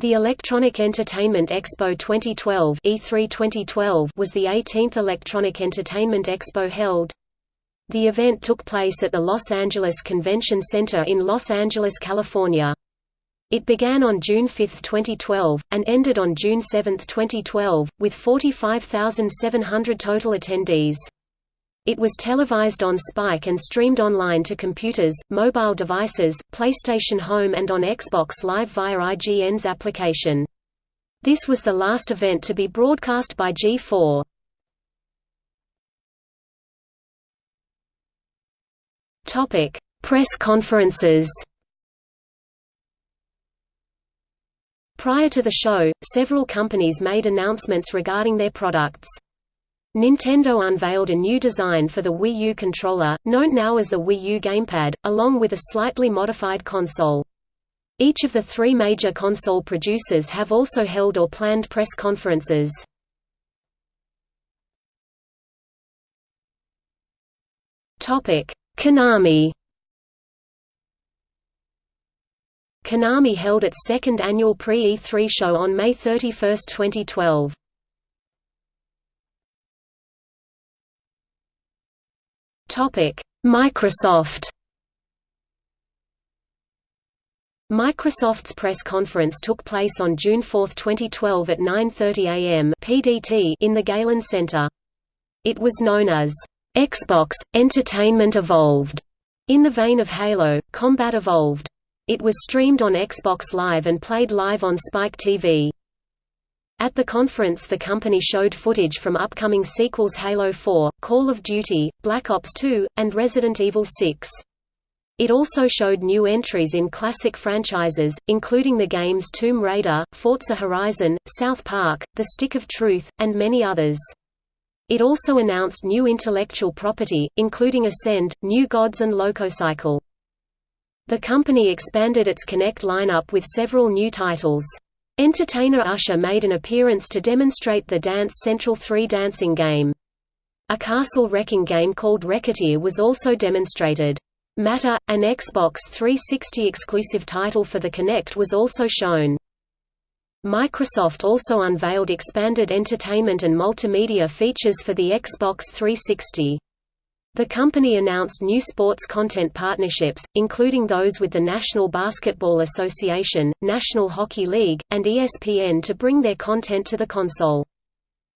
The Electronic Entertainment Expo 2012 E3 2012 was the 18th Electronic Entertainment Expo held. The event took place at the Los Angeles Convention Center in Los Angeles, California. It began on June 5, 2012, and ended on June 7, 2012, with 45,700 total attendees. It was televised on Spike and streamed online to computers, mobile devices, PlayStation Home and on Xbox Live via IGN's application. This was the last event to be broadcast by G4. Topic: Press conferences. Prior to the show, several companies made announcements regarding their products. Nintendo unveiled a new design for the Wii U controller, known now as the Wii U gamepad, along with a slightly modified console. Each of the three major console producers have also held or planned press conferences. Konami Konami held its second annual pre-E3 show on May 31, 2012. Microsoft Microsoft's press conference took place on June 4, 2012 at 9.30 am PDT in the Galen Center. It was known as, "'Xbox, Entertainment Evolved' in the vein of Halo, Combat Evolved. It was streamed on Xbox Live and played live on Spike TV. At the conference the company showed footage from upcoming sequels Halo 4, Call of Duty, Black Ops 2, and Resident Evil 6. It also showed new entries in classic franchises, including the games Tomb Raider, Forza Horizon, South Park, The Stick of Truth, and many others. It also announced new intellectual property, including Ascend, New Gods and Lococycle. The company expanded its Kinect lineup with several new titles. Entertainer Usher made an appearance to demonstrate the Dance Central 3 dancing game. A castle wrecking game called Wrecketeer was also demonstrated. Matter, an Xbox 360 exclusive title for the Kinect was also shown. Microsoft also unveiled expanded entertainment and multimedia features for the Xbox 360. The company announced new sports content partnerships, including those with the National Basketball Association, National Hockey League, and ESPN to bring their content to the console.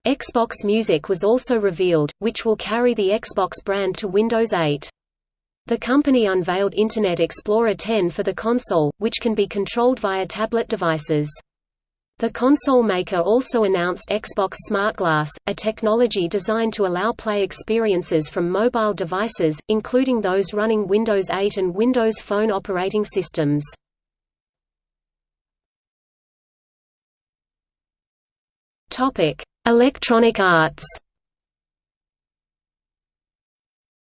Xbox Music was also revealed, which will carry the Xbox brand to Windows 8. The company unveiled Internet Explorer 10 for the console, which can be controlled via tablet devices. The console maker also announced Xbox Smart Glass, a technology designed to allow play experiences from mobile devices, including those running Windows 8 and Windows Phone operating systems. Electronic Arts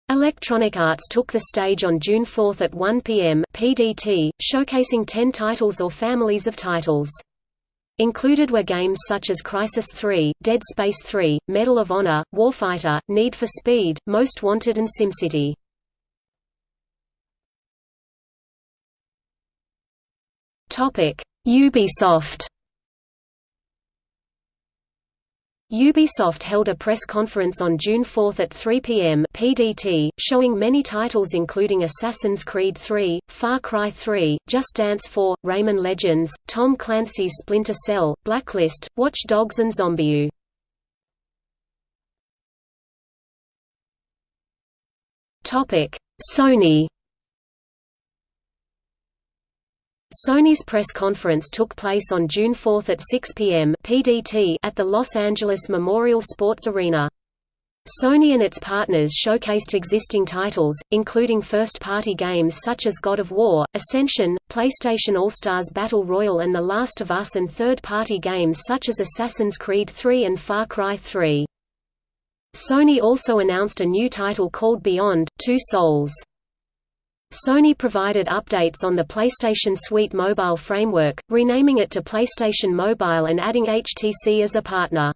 Electronic Arts took the stage on June 4 at 1 p.m. PDT, showcasing 10 titles or families of titles. Included were games such as Crysis 3, Dead Space 3, Medal of Honor, Warfighter, Need for Speed, Most Wanted and SimCity. Ubisoft Ubisoft held a press conference on June 4 at 3 p.m. PDT, showing many titles including Assassin's Creed 3, Far Cry 3, Just Dance 4, Rayman Legends, Tom Clancy's Splinter Cell, Blacklist, Watch Dogs and ZombiU. Sony Sony's press conference took place on June 4 at 6 p.m. PDT at the Los Angeles Memorial Sports Arena. Sony and its partners showcased existing titles, including first-party games such as God of War, Ascension, PlayStation All-Stars Battle Royale and The Last of Us and third-party games such as Assassin's Creed 3 and Far Cry 3. Sony also announced a new title called Beyond, Two Souls. Sony provided updates on the PlayStation Suite mobile framework, renaming it to PlayStation Mobile and adding HTC as a partner.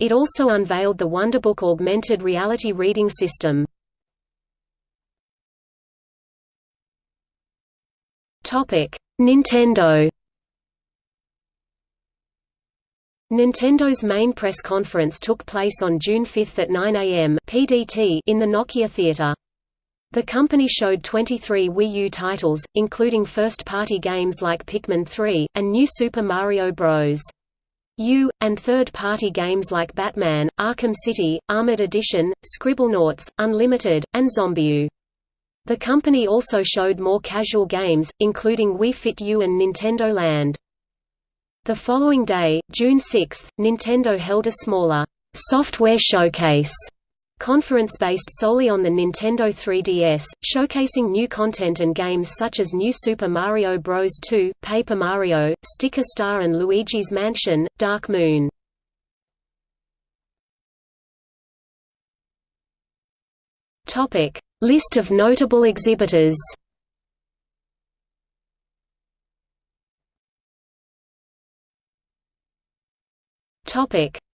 It also unveiled the Wonderbook augmented reality reading system. Nintendo Nintendo's main press conference took place on June 5 at 9 a.m. PDT in the Nokia Theatre. The company showed 23 Wii U titles, including first-party games like Pikmin 3, and New Super Mario Bros. U, and third-party games like Batman, Arkham City, Armored Edition, Scribblenauts, Unlimited, and ZombiU. The company also showed more casual games, including Wii Fit U and Nintendo Land. The following day, June 6, Nintendo held a smaller software showcase conference based solely on the Nintendo 3DS, showcasing new content and games such as New Super Mario Bros. 2, Paper Mario, Sticker Star and Luigi's Mansion, Dark Moon. List of notable exhibitors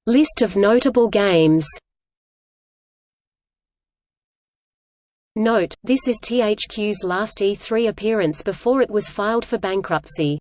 List of notable games Note, this is THQ's last E3 appearance before it was filed for bankruptcy.